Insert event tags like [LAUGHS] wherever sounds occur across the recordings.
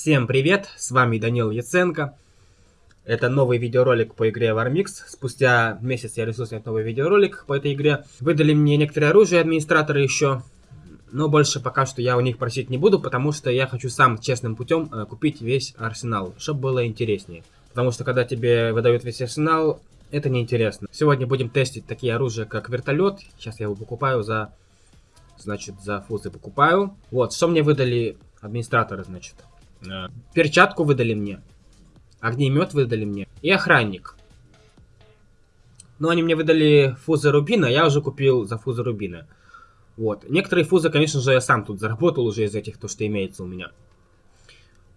Всем привет, с вами Данил Яценко. Это новый видеоролик по игре Warmix. Спустя месяц я решил снять новый видеоролик по этой игре. Выдали мне некоторые оружие администраторы еще. Но больше пока что я у них просить не буду, потому что я хочу сам честным путем э, купить весь арсенал, чтобы было интереснее. Потому что когда тебе выдают весь арсенал, это неинтересно. Сегодня будем тестить такие оружия, как вертолет. Сейчас я его покупаю за... Значит, за фузы покупаю. Вот, что мне выдали администраторы, значит. Перчатку выдали мне. Огнемет выдали мне. И охранник. Но они мне выдали фузы Рубина, я уже купил за фузы Рубина. Вот. Некоторые фузы, конечно же, я сам тут заработал уже из этих, то, что имеется у меня.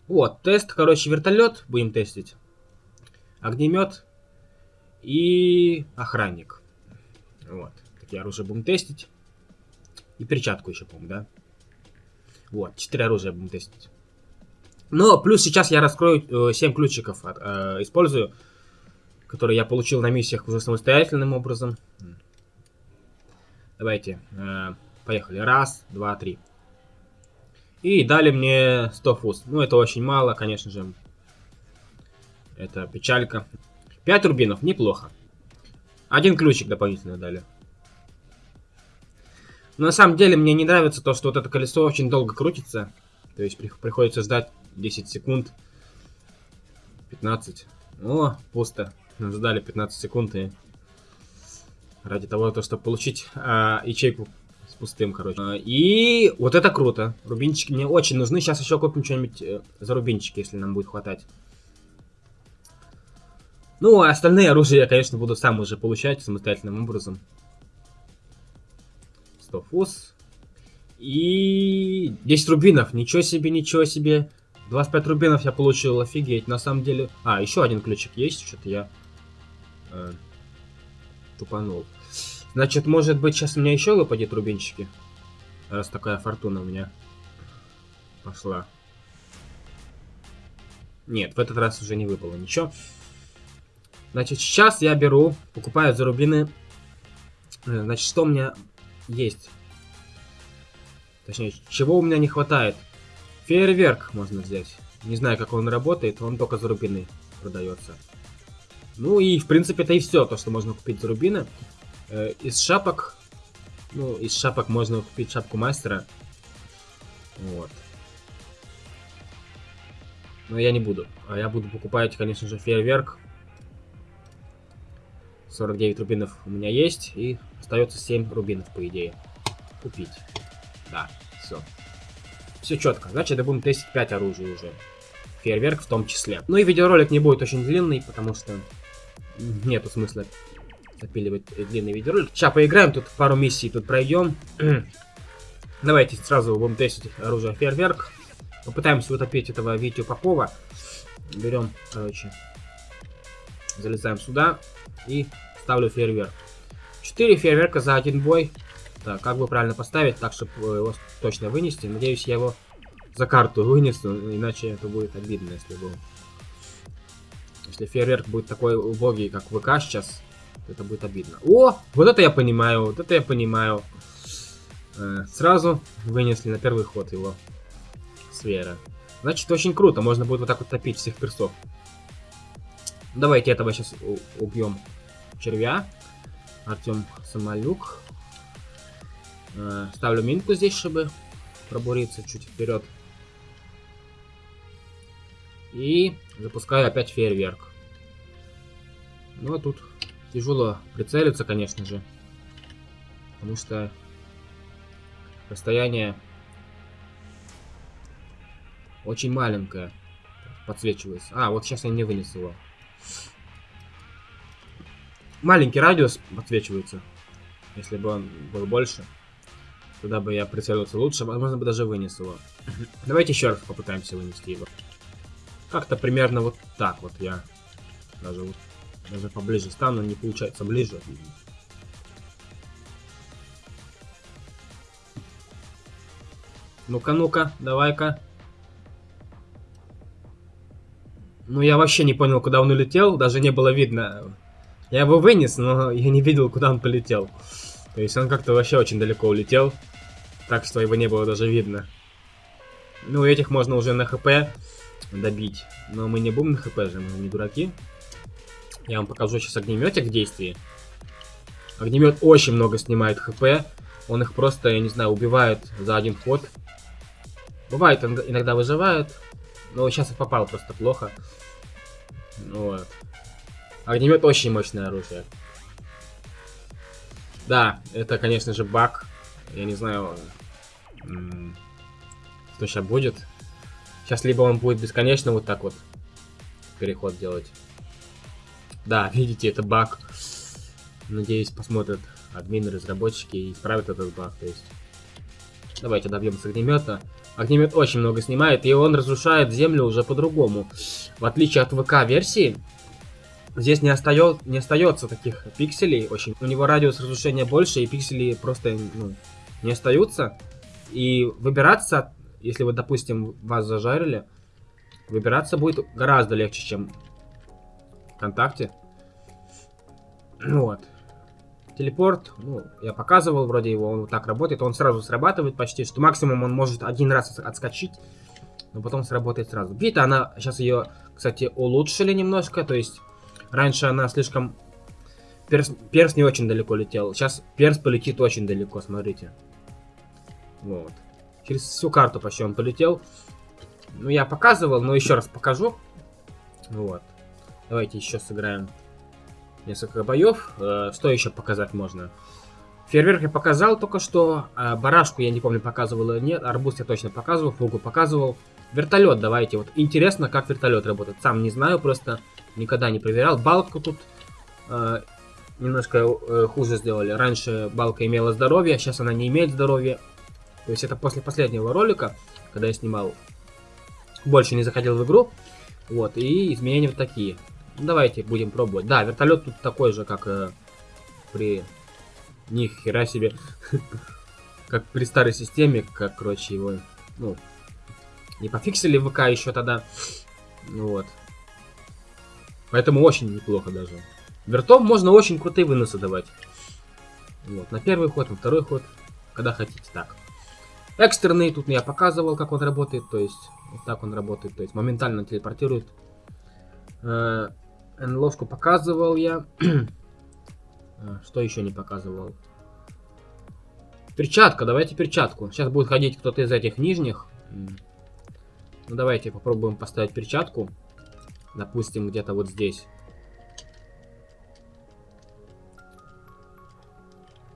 Вот, тест, короче, вертолет будем тестить. Огнемет и охранник. Вот. Такие оружия будем тестить. И перчатку еще, по-моему, да? Вот, четыре оружия будем тестить. Но плюс сейчас я раскрою э, 7 ключиков, э, использую, которые я получил на миссиях уже самостоятельным образом. Давайте, э, поехали. Раз, два, три. И дали мне 100 фуз. Ну, это очень мало, конечно же. Это печалька. 5 рубинов, неплохо. Один ключик дополнительно дали. Но на самом деле мне не нравится то, что вот это колесо очень долго крутится. То есть приходится ждать 10 секунд. 15. О, пусто. Ждали 15 секунд и ради того, то, чтобы получить а, ячейку с пустым, короче. А, и вот это круто. Рубинчики мне очень нужны. Сейчас еще купим что-нибудь э, за рубинчики, если нам будет хватать. Ну, а остальные оружия я, конечно, буду сам уже получать самостоятельным образом. 100 фуз. И 10 рубинов. Ничего себе, ничего себе. 25 рубинов я получил, офигеть. На самом деле... А, еще один ключик есть, что-то я... Э, тупанул. Значит, может быть, сейчас у меня еще выпадет рубинчики? Раз такая фортуна у меня пошла. Нет, в этот раз уже не выпало ничего. Значит, сейчас я беру, покупаю за рубины. Э, значит, что у меня есть? Точнее, чего у меня не хватает? Фейерверк можно взять. Не знаю, как он работает, он только за рубины продается. Ну и, в принципе, это и все, то, что можно купить за рубины. Э, из шапок... Ну, из шапок можно купить шапку мастера. Вот. Но я не буду. А я буду покупать, конечно же, фейерверк. 49 рубинов у меня есть. И остается 7 рубинов, по идее. Купить. Да, все. Все четко. Значит, это будем тестить 5 оружий уже. Фейерверк в том числе. Ну и видеоролик не будет очень длинный, потому что нету смысла запиливать длинный видеоролик. Сейчас поиграем, тут пару миссий тут пройдем. [CLEARS THROAT] Давайте сразу будем тестить оружие фейерверк. Попытаемся утопить этого Витю Попова. Берем, короче, залезаем сюда и ставлю фейерверк. 4 фейерверка за один бой. Так, как бы правильно поставить, так, чтобы его точно вынести. Надеюсь, я его за карту [LAUGHS] вынесу, иначе это будет обидно, если бы... Если фейерверк будет такой убогий, как ВК сейчас, это будет обидно. О, вот это я понимаю, вот это я понимаю. Э, сразу вынесли на первый ход его сфера. Значит, очень круто, можно будет вот так вот топить всех персов. Давайте этого сейчас убьем червя. Артем Самолюк. Э, ставлю минку здесь, чтобы пробуриться чуть вперед. И запускаю опять фейерверк. Ну а тут тяжело прицелиться, конечно же. Потому что расстояние очень маленькое. Подсвечивается. А, вот сейчас я не вынес его. Маленький радиус подсвечивается. Если бы он был больше. Туда бы я прицелился лучше, возможно бы даже вынес его. [LAUGHS] Давайте еще раз попытаемся вынести его. Как-то примерно вот так вот я даже вот даже поближе стану, не получается ближе. Ну-ка, ну-ка, давай-ка. Ну, я вообще не понял, куда он улетел, даже не было видно. Я его вынес, но я не видел, куда он полетел. То есть он как-то вообще очень далеко улетел так что его не было даже видно. Ну, этих можно уже на хп добить. Но мы не будем на хп же, мы не дураки. Я вам покажу сейчас огнеметик в действии. Огнемет очень много снимает хп. Он их просто, я не знаю, убивает за один ход. Бывает, иногда выживает. Но сейчас их попал просто плохо. Вот. Огнемет очень мощное оружие. Да, это, конечно же, баг. Я не знаю, что сейчас будет. Сейчас либо он будет бесконечно вот так вот переход делать. Да, [LAUGHS] видите, это баг. Надеюсь, посмотрят админы, разработчики и исправят этот баг. То есть, давайте добьем с огнемета. Огнемет очень много снимает, и он разрушает землю уже по-другому. В отличие от ВК-версии, здесь не, остает, не остается таких пикселей. Очень. У него радиус разрушения больше, и пиксели просто ну, не остаются. И выбираться, если вы, допустим, вас зажарили, выбираться будет гораздо легче, чем ВКонтакте. Вот. Телепорт, ну, я показывал вроде его, он вот так работает, он сразу срабатывает почти, что максимум он может один раз отскочить, но потом сработает сразу. Бита, она, сейчас ее, кстати, улучшили немножко, то есть раньше она слишком... Перс, перс не очень далеко летел, сейчас перс полетит очень далеко, смотрите. Вот. Через всю карту почти он полетел. Ну, я показывал, но еще раз покажу. Вот. Давайте еще сыграем несколько боев. Э, что еще показать можно? Фейерверк я показал только что. А барашку я не помню, показывал или нет. Арбуз я точно показывал, фугу показывал. Вертолет давайте. Вот интересно, как вертолет работает. Сам не знаю, просто никогда не проверял. Балку тут э, немножко э, хуже сделали. Раньше балка имела здоровье, сейчас она не имеет здоровья. То есть это после последнего ролика, когда я снимал. Больше не заходил в игру. Вот, и изменения вот такие. Давайте будем пробовать. Да, вертолет тут такой же, как э, при... Ни хера себе. [LAUGHS] как при старой системе, как, короче, его... Ну, не пофиксили ВК еще тогда. Вот. Поэтому очень неплохо даже. Вертом можно очень крутые выносы давать. Вот, на первый ход, на второй ход, когда хотите. Так. Экстренный, тут я показывал, как он работает, то есть, вот так он работает, то есть, моментально телепортирует. Э, показывал я. [CLEARS THROAT] А, что еще не показывал? Перчатка, давайте перчатку. Сейчас будет ходить кто-то из этих нижних. Ну, давайте попробуем поставить перчатку. Допустим, где-то вот здесь.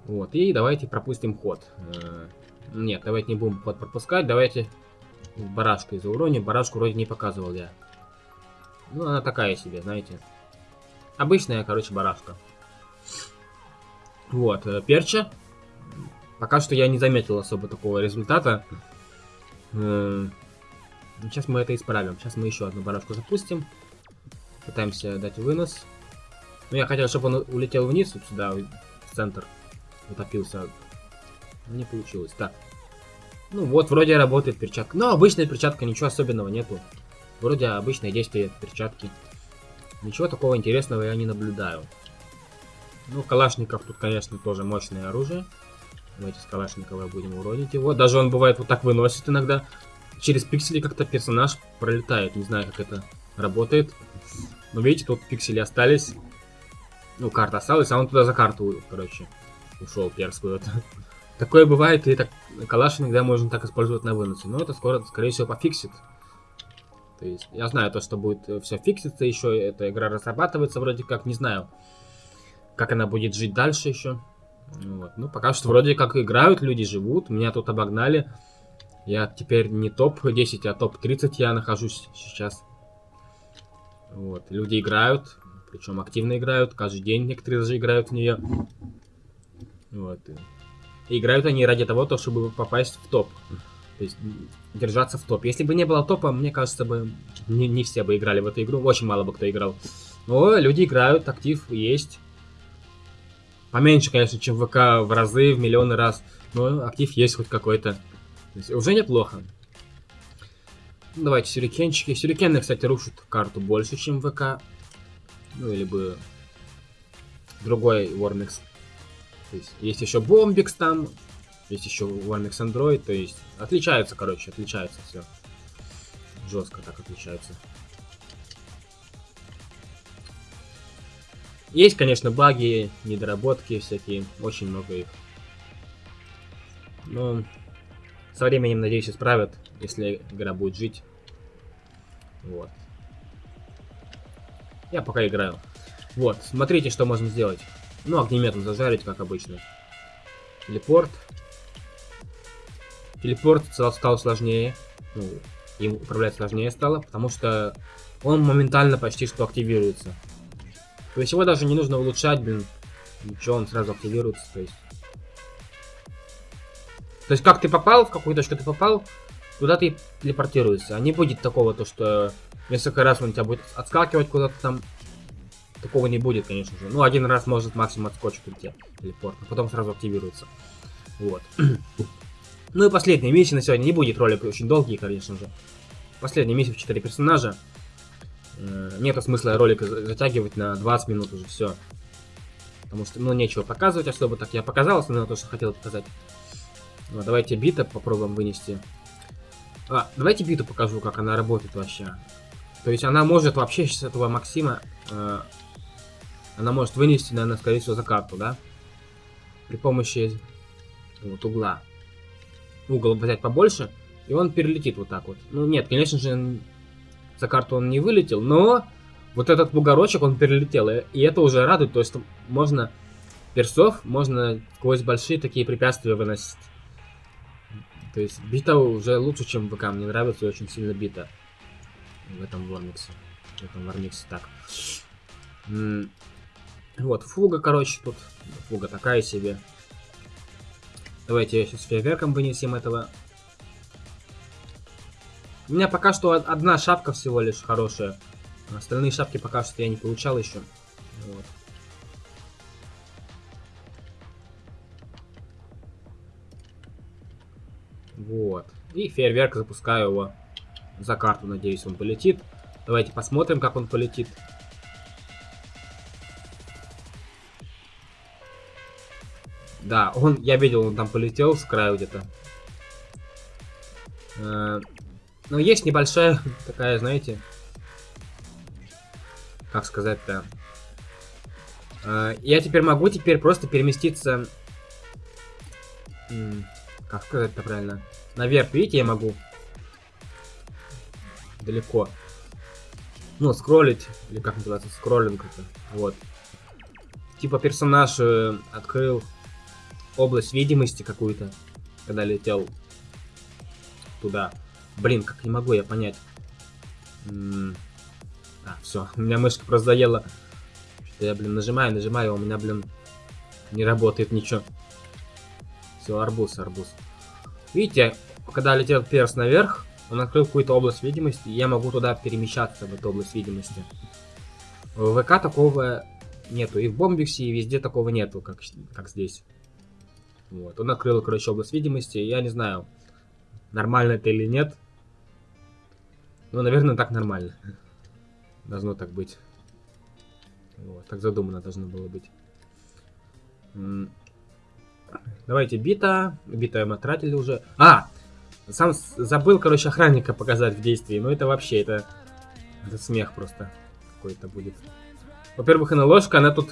Вот, и давайте пропустим ход. Э, нет, давайте не будем ход пропускать. Давайте барашку из-за урони. Барашку вроде не показывал я. Ну, она такая себе, знаете. Обычная, короче, барашка. Вот, э, перча. Пока что я не заметил особо такого результата. Сейчас мы это исправим. Сейчас мы еще одну барашку запустим. Пытаемся дать вынос. Ну, я хотел, чтобы он улетел вниз, вот сюда, в центр. Утопился. Не получилось. Так. Ну вот, вроде работает перчатка. Но обычная перчатка, ничего особенного нету. Вроде обычное действие перчатки. Ничего такого интересного я не наблюдаю. Ну, Калашников тут, конечно, тоже мощное оружие. Давайте с Калашникова будем уронить его. Даже он бывает вот так выносит иногда. Через пиксели как-то персонаж пролетает. Не знаю, как это работает. Но видите, тут пиксели остались. Ну, карта осталась, а он туда за карту, короче, ушел перскую. Такое бывает, и так калаш иногда можно так использовать на выносе. Но это скоро, скорее всего, пофиксит. То есть, я знаю то, что будет э, все фикситься еще, эта игра разрабатывается вроде как, не знаю, как она будет жить дальше еще. Вот. Ну, пока что вроде как играют, люди живут, меня тут обогнали. Я теперь не топ-10, а топ-30 я нахожусь сейчас. Вот, люди играют, причем активно играют, каждый день некоторые даже играют в нее. Вот. Играют они ради того, то, чтобы попасть в топ. То есть держаться в топ. Если бы не было топа, мне кажется, бы не, не все бы играли в эту игру. Очень мало бы кто играл. Но люди играют, актив есть. Поменьше, конечно, чем ВК в разы, в миллионы раз. Но актив есть хоть какой-то. Уже неплохо. Ну, давайте сюрикенчики. Сюрикены, кстати, рушат карту больше, чем ВК. Ну, или бы другой Warmix. Есть, есть еще Бомбикс там, есть еще Warmix Android, то есть отличаются, короче, отличается все. жестко так отличаются. Есть, конечно, баги, недоработки всякие, очень много их. Но со временем, надеюсь, исправят, если игра будет жить. Вот. Я пока играю. Вот, смотрите, что можно сделать. Ну, огнеметом зажарить, как обычно. Телепорт. Телепорт стал, сложнее. Ну, им управлять сложнее стало, потому что он моментально почти что активируется. То есть его даже не нужно улучшать, блин. Ничего, он сразу активируется, то есть. То есть как ты попал, в какую точку ты попал, туда ты телепортируешься. А не будет такого, то что несколько раз он тебя будет отскакивать куда-то там. Такого не будет, конечно же. Ну, один раз может максимум отскочить у тебя телепорт, а потом сразу активируется. Вот. [CLEARS THROAT] ну и последняя миссия на сегодня. Не будет ролик очень долгий, конечно же. Последняя миссия в 4 персонажа. Э, нету смысла ролик затягивать на 20 минут уже, все. Потому что, ну, нечего показывать особо так. Я показал основное то, что хотел показать. Ну, давайте бита попробуем вынести. А, давайте биту покажу, как она работает вообще. То есть она может вообще с этого Максима... Э, она может вынести, наверное, скорее всего, за карту, да? При помощи вот угла. Угол взять побольше, и он перелетит вот так вот. Ну, нет, конечно же, за карту он не вылетел, но вот этот бугорочек он перелетел, и это уже радует, то есть можно персов, можно сквозь большие такие препятствия выносить. То есть бита уже лучше, чем ВК, мне нравится очень сильно бита в этом Вормиксе. В этом Вормиксе так. Вот, фуга, короче, тут. Фуга такая себе. Давайте сейчас фейерверком вынесем этого у меня пока что одна шапка всего лишь хорошая. Остальные шапки пока что я не получал еще. Вот. Вот. И фейерверк запускаю его за карту. Надеюсь, он полетит. Давайте посмотрим, как он полетит. Да, он, я видел, он там полетел с краю где-то. Э, но есть небольшая [LAUGHS] такая, знаете, как сказать-то. А, я теперь могу теперь просто переместиться... Как сказать-то правильно? Наверх, видите, я могу. Далеко. Ну, скроллить, или как называется, скроллинг это. Вот. Типа персонаж э, открыл область видимости какую-то, когда летел туда. Блин, как не могу я понять. А, все, [LAUGHS] у меня мышка просто заела. Что я, блин, нажимаю, нажимаю, а у меня, блин, не работает ничего. Все, арбуз, арбуз. Видите, когда летел перс наверх, он открыл какую-то область видимости, и я могу туда перемещаться, в эту область видимости. В ВК такого нету, и в Бомбиксе, и везде такого нету, как, как здесь. Вот, он открыл, короче, область видимости, я не знаю, нормально это или нет. Ну, наверное, так нормально. Должно так быть. Вот, так задумано должно было быть. Давайте бита. Бита мы тратили уже. А! Сам забыл, короче, охранника показать в действии. Но это вообще, это... Это смех просто какой-то будет. Во-первых, она ложка, она тут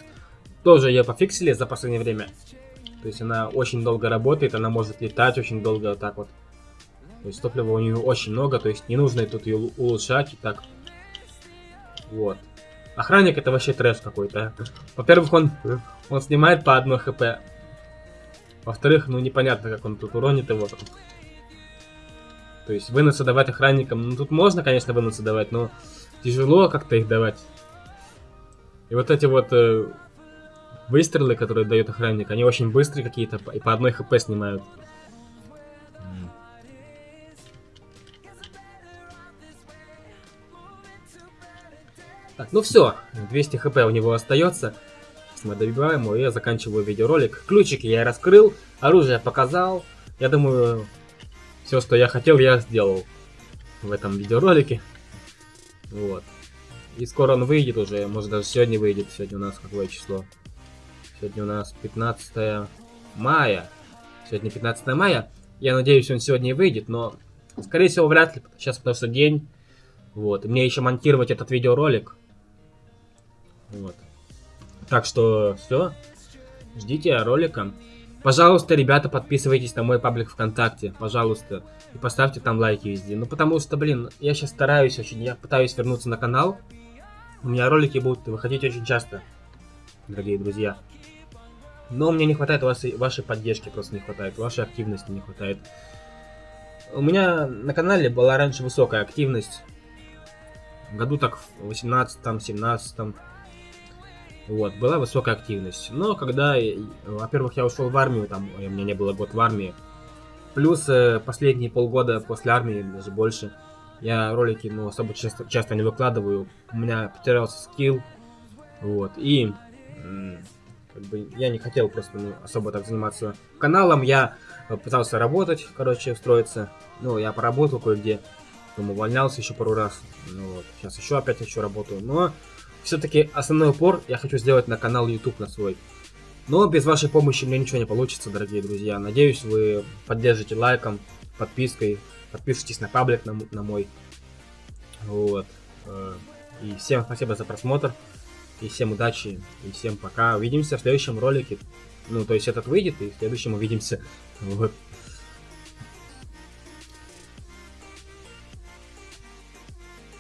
тоже ее пофиксили за последнее время. То есть она очень долго работает, она может летать очень долго вот так вот. То есть топлива у нее очень много, то есть не нужно тут ее улучшать и так. Вот. Охранник это вообще трэш какой-то. Во-первых, он, он снимает по одной хп. Во-вторых, ну непонятно, как он тут уронит его. То есть выносы давать охранникам, ну тут можно, конечно, выносы давать, но тяжело как-то их давать. И вот эти вот э, выстрелы, которые дает охранник, они очень быстрые какие-то, и по одной хп снимают. Так, ну все, 200 хп у него остается. Мы добиваем его, я заканчиваю видеоролик. Ключики я раскрыл, оружие показал. Я думаю, все, что я хотел, я сделал в этом видеоролике. Вот. И скоро он выйдет уже, может даже сегодня выйдет. Сегодня у нас какое число? Сегодня у нас 15 мая. Сегодня 15 мая. Я надеюсь, он сегодня и выйдет, но скорее всего вряд ли. Сейчас потому что день Вот. И мне еще монтировать этот видеоролик. Вот. Так что все. Ждите ролика. Пожалуйста, ребята, подписывайтесь на мой паблик ВКонтакте, пожалуйста. И поставьте там лайки везде. Ну, потому что, блин, я сейчас стараюсь очень, я пытаюсь вернуться на канал. У меня ролики будут выходить очень часто, дорогие друзья. Но мне не хватает вашей, вашей поддержки, просто не хватает, вашей активности не хватает. У меня на канале была раньше высокая активность. Году так в 18-м, 17 -м. Вот, была высокая активность. Но когда, во-первых, я ушел в армию, там у меня не было год в армии. Плюс э, последние полгода после армии, даже больше, я ролики, ну, особо часто, часто не выкладываю. У меня потерялся скилл. Вот, и как бы я не хотел просто ну, особо так заниматься каналом. Я пытался работать, короче, устроиться. Ну, я поработал кое-где. Потом увольнялся еще пару раз. Ну, вот. Сейчас еще опять еще работаю. Но все-таки основной упор я хочу сделать на канал YouTube на свой. Но без вашей помощи мне ничего не получится, дорогие друзья. Надеюсь, вы поддержите лайком, подпиской, подпишитесь на паблик на, на мой. Вот. Э, и всем спасибо за просмотр. И всем удачи. И всем пока. Увидимся в следующем ролике. Ну, то есть этот выйдет, и в следующем увидимся. Вот.